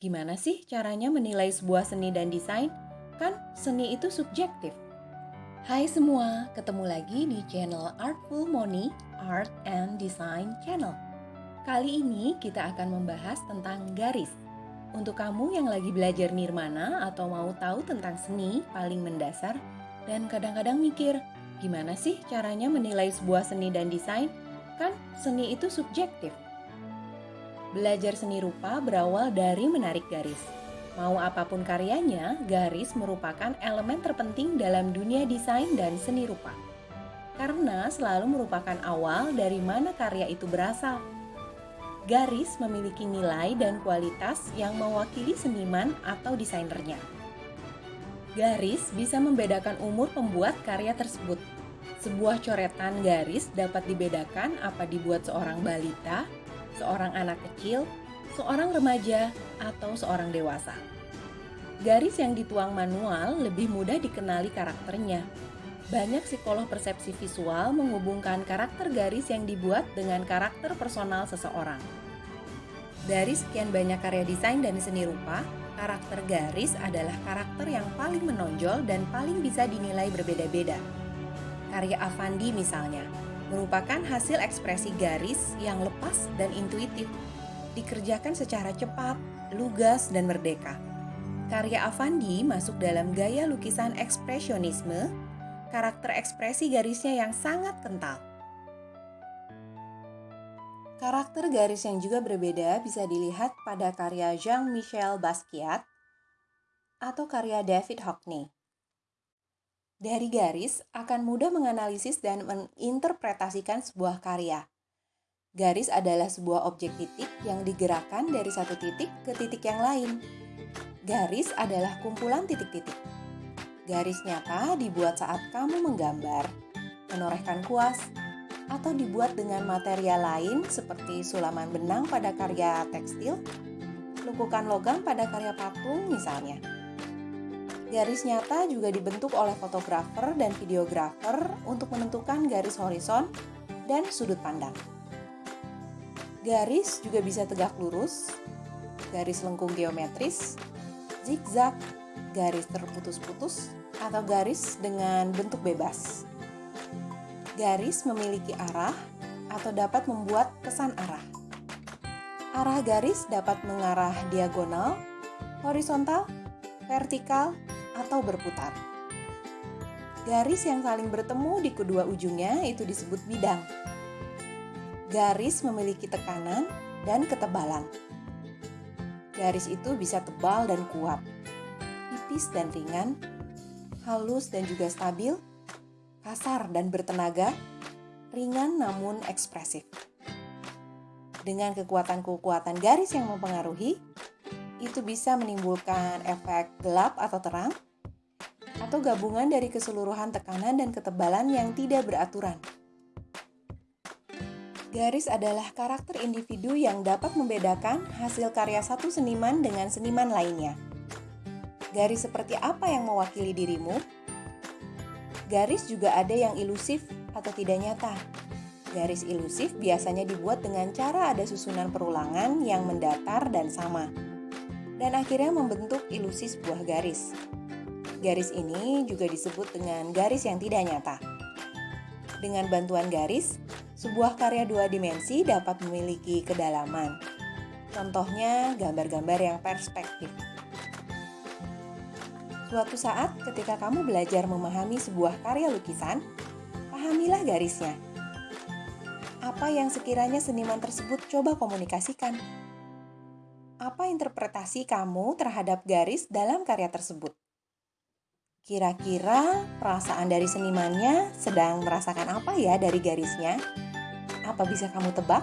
Gimana sih caranya menilai sebuah seni dan desain? Kan seni itu subjektif. Hai semua, ketemu lagi di channel Artful Money Art and Design Channel. Kali ini kita akan membahas tentang garis. Untuk kamu yang lagi belajar nirmana atau mau tahu tentang seni paling mendasar dan kadang-kadang mikir, gimana sih caranya menilai sebuah seni dan desain? Kan seni itu subjektif. Belajar seni rupa berawal dari menarik garis. Mau apa pun karyanya, garis merupakan elemen terpenting dalam dunia desain dan seni rupa. Karena selalu merupakan awal dari mana karya itu berasal. Garis memiliki nilai dan kualitas yang mewakili seniman atau desainernya. Garis bisa membedakan umur pembuat karya tersebut. Sebuah coretan garis dapat dibedakan apa dibuat seorang balita, seorang anak kecil, seorang remaja, atau seorang dewasa. Garis yang dituang manual lebih mudah dikenali karakternya. Banyak psikolog persepsi visual menghubungkan karakter garis yang dibuat dengan karakter personal seseorang. Dari sekian banyak karya desain dan seni rupa, karakter garis adalah karakter yang paling menonjol dan paling bisa dinilai berbeda-beda. Karya Avandi misalnya, merupakan hasil ekspresi garis yang lepas dan intuitif, dikerjakan secara cepat, lugas, dan merdeka. Karya Avandi masuk dalam gaya lukisan ekspresionisme, karakter ekspresi garisnya yang sangat kental. Karakter garis yang juga berbeda bisa dilihat pada karya Jean-Michel Basquiat atau karya David Hockney. Dari garis akan mudah menganalisis dan menginterpretasikan sebuah karya. Garis adalah sebuah objek titik yang digerakkan dari satu titik ke titik yang lain. Garis adalah kumpulan titik-titik. Garis nyata dibuat saat kamu menggambar, menorehkan kuas, atau dibuat dengan material lain seperti sulaman benang pada karya tekstil, lukukan logam pada karya patung misalnya. Garis nyata juga dibentuk oleh fotografer dan videografer untuk menentukan garis horizon dan sudut pandang. Garis juga bisa tegak lurus, garis lengkung geometris, zigzag, garis terputus-putus, atau garis dengan bentuk bebas. Garis memiliki arah atau dapat membuat kesan arah. Arah garis dapat mengarah diagonal, horizontal, vertikal, atau berputar. Garis yang saling bertemu di kedua ujungnya itu disebut bidang. Garis memiliki tekanan dan ketebalan. Garis itu bisa tebal dan kuat, tipis dan ringan, halus dan juga stabil, kasar dan bertenaga, ringan namun ekspresif. Dengan kekuatan-kekuatan garis yang mempengaruhi, itu bisa menimbulkan efek gelap atau terang, atau gabungan dari keseluruhan tekanan dan ketebalan yang tidak beraturan. Garis adalah karakter individu yang dapat membedakan hasil karya satu seniman dengan seniman lainnya. Garis seperti apa yang mewakili dirimu? Garis juga ada yang ilusif atau tidak nyata. Garis ilusif biasanya dibuat dengan cara ada susunan perulangan yang mendatar dan sama, dan akhirnya membentuk ilusi sebuah garis. Garis ini juga disebut dengan garis yang tidak nyata. Dengan bantuan garis, sebuah karya dua dimensi dapat memiliki kedalaman. Contohnya, gambar-gambar yang perspektif. Suatu saat, ketika kamu belajar memahami sebuah karya lukisan, pahamilah garisnya. Apa yang sekiranya seniman tersebut coba komunikasikan? Apa interpretasi kamu terhadap garis dalam karya tersebut? Kira-kira perasaan dari senimannya sedang merasakan apa ya dari garisnya? Apa bisa kamu tebak?